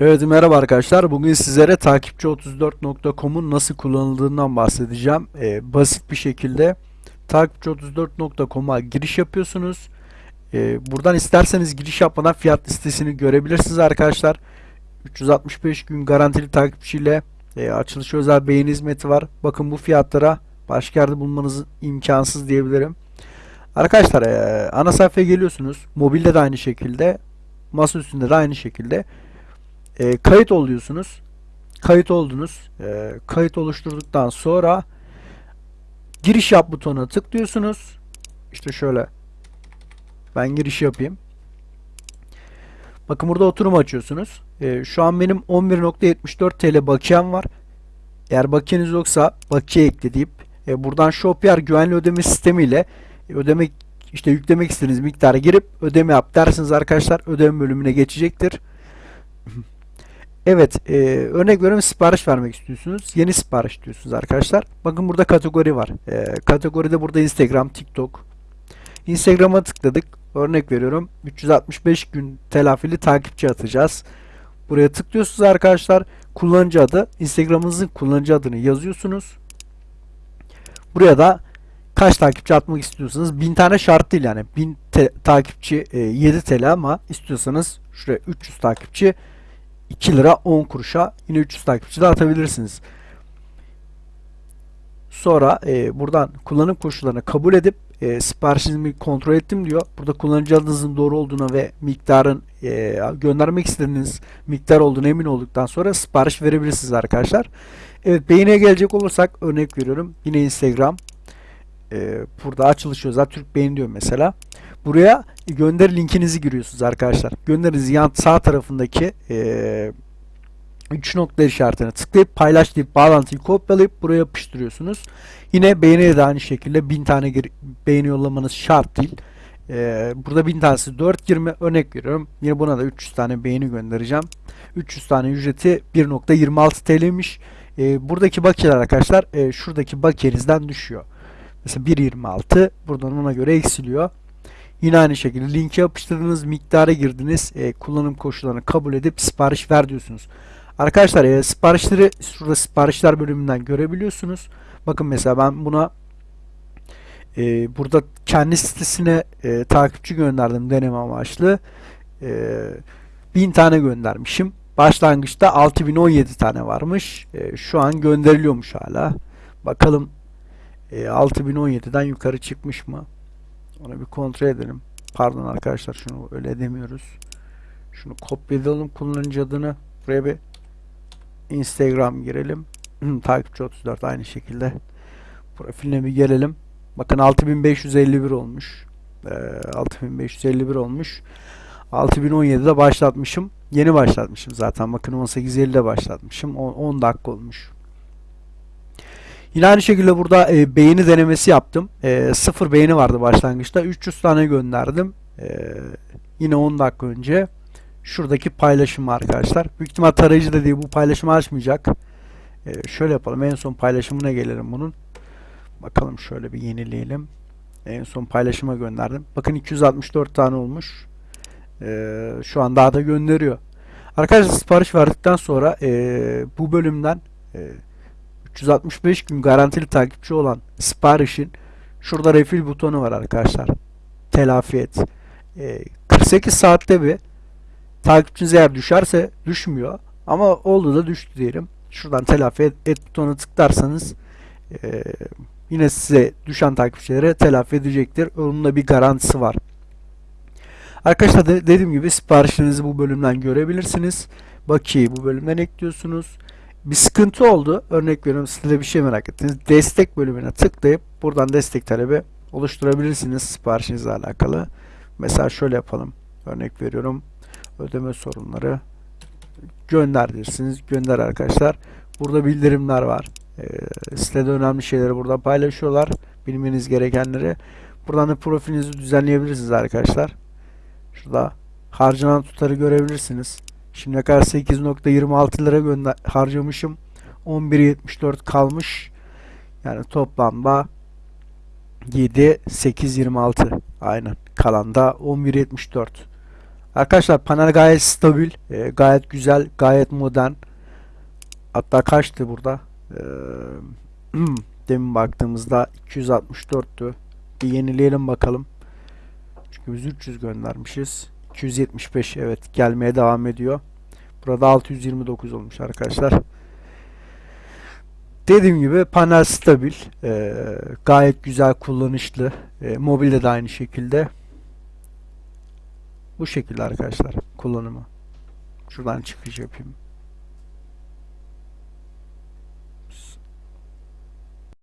Evet merhaba arkadaşlar. Bugün sizlere takipçi34.com'un nasıl kullanıldığından bahsedeceğim. Ee, basit bir şekilde takipçi34.com'a giriş yapıyorsunuz. Ee, buradan isterseniz giriş yapmadan fiyat listesini görebilirsiniz arkadaşlar. 365 gün garantili takipçiyle e, açılış özel beğeni hizmeti var. Bakın bu fiyatlara başka yerde bulmanız imkansız diyebilirim. Arkadaşlar e, ana sayfaya geliyorsunuz. Mobilde de aynı şekilde. Masa üstünde de aynı şekilde. E, kayıt oluyorsunuz. Kayıt oldunuz. E, kayıt oluşturduktan sonra giriş yap butonuna tıklıyorsunuz. İşte şöyle ben giriş yapayım. Bakın burada oturum açıyorsunuz. E, şu an benim 11.74 TL bakiyem var. Eğer bakiyeniz yoksa bakiye ekle deyip e, buradan Shopier güvenli ödeme sistemiyle e, ödeme işte yüklemek istediğiniz miktarı girip ödeme yap dersiniz arkadaşlar. Ödeme bölümüne geçecektir. Evet, e, örnek veriyorum sipariş vermek istiyorsunuz. Yeni sipariş diyorsunuz arkadaşlar. Bakın burada kategori var. E, kategoride burada Instagram, TikTok. Instagram'a tıkladık. Örnek veriyorum 365 gün telafili takipçi atacağız. Buraya tıklıyorsunuz arkadaşlar. Kullanıcı adı, Instagram'ınızın kullanıcı adını yazıyorsunuz. Buraya da kaç takipçi atmak istiyorsanız 1000 tane şart değil yani 1000 te- takipçi e, 7 TL ama istiyorsanız şuraya 300 takipçi 2 lira 10 kuruşa yine 300 takipçi de atabilirsiniz. Sonra e, buradan kullanım koşullarını kabul edip e, siparişinizi kontrol ettim diyor. Burada kullanıcı adınızın doğru olduğuna ve miktarın e, göndermek istediğiniz miktar olduğuna emin olduktan sonra sipariş verebilirsiniz arkadaşlar. Evet beğeniye gelecek olursak örnek veriyorum. Yine Instagram. E, burada açılış özel Türk beğeni diyor mesela. Buraya gönder linkinizi giriyorsunuz arkadaşlar. Gönderinizi yan sağ tarafındaki e, 3 nokta işaretine tıklayıp paylaş deyip bağlantıyı kopyalayıp buraya yapıştırıyorsunuz. Yine beğeniye de aynı şekilde 1000 tane beğeni yollamanız şart değil. Ee, burada 1000 tanesi 4.20 örnek veriyorum. Yine buna da 300 tane beğeni göndereceğim. 300 tane ücreti 1.26 TL'ymiş. Ee, buradaki bakiyeler arkadaşlar şuradaki bakiyenizden düşüyor. Mesela 1.26 buradan ona göre eksiliyor. Yine aynı şekilde linki yapıştırdınız, miktara girdiniz, e, kullanım koşullarını kabul edip sipariş ver diyorsunuz. Arkadaşlar e, siparişleri şurada siparişler bölümünden görebiliyorsunuz. Bakın mesela ben buna e, burada kendi sitesine e, takipçi gönderdim deneme amaçlı. E, 1000 tane göndermişim. Başlangıçta 6017 tane varmış. E, şu an gönderiliyormuş hala. Bakalım e, 6017'den yukarı çıkmış mı? Onu bir kontrol edelim. Pardon arkadaşlar şunu öyle demiyoruz. Şunu kopyalayalım kullanıcı adını. Buraya bir Instagram girelim. Takipçi 34 aynı şekilde. Profiline bir gelelim. Bakın 6551 olmuş. Ee, 6551 olmuş. 6017'de başlatmışım. Yeni başlatmışım zaten. Bakın 18.50'de başlatmışım. 10, 10 dakika olmuş. Yine aynı şekilde burada e, beğeni denemesi yaptım. E, sıfır beğeni vardı başlangıçta. 300 tane gönderdim. E, yine 10 dakika önce. Şuradaki paylaşım arkadaşlar. Büyük ihtimal tarayıcı da değil bu paylaşımı açmayacak. E, şöyle yapalım. En son paylaşımına gelelim bunun. Bakalım şöyle bir yenileyelim. En son paylaşıma gönderdim. Bakın 264 tane olmuş. E, şu an daha da gönderiyor. Arkadaşlar sipariş verdikten sonra e, bu bölümden e, 365 gün garantili takipçi olan siparişin şurada refil butonu var arkadaşlar. Telafi et. E, 48 saatte bir takipçiniz eğer düşerse düşmüyor. Ama oldu da düştü diyelim. Şuradan telafi et, et butonuna tıklarsanız e, yine size düşen takipçilere telafi edecektir. Onun da bir garantisi var. Arkadaşlar de, dediğim gibi siparişlerinizi bu bölümden görebilirsiniz. Bakiyeyi bu bölümden ekliyorsunuz bir sıkıntı oldu. Örnek veriyorum siz de bir şey merak ettiniz. Destek bölümüne tıklayıp buradan destek talebi oluşturabilirsiniz siparişinizle alakalı. Mesela şöyle yapalım. Örnek veriyorum. Ödeme sorunları gönder dersiniz. Gönder arkadaşlar. Burada bildirimler var. E, sitede önemli şeyleri burada paylaşıyorlar. Bilmeniz gerekenleri. Buradan da profilinizi düzenleyebilirsiniz arkadaşlar. Şurada harcanan tutarı görebilirsiniz. Şimdiye kadar 8.26 lira harcamışım. 11.74 kalmış. Yani toplamda 7 8.26 aynen. Kalan da 11.74. Arkadaşlar panel gayet stabil, e, gayet güzel, gayet modern. Hatta kaçtı burada? Ee, demin baktığımızda 264'tü. Bir yenileyelim bakalım. Çünkü biz 300 göndermişiz. 275 evet gelmeye devam ediyor. Burada 629 olmuş arkadaşlar. Dediğim gibi panel stabil, e, gayet güzel kullanışlı. E, mobilde de aynı şekilde. Bu şekilde arkadaşlar kullanımı. Şuradan çıkış yapayım.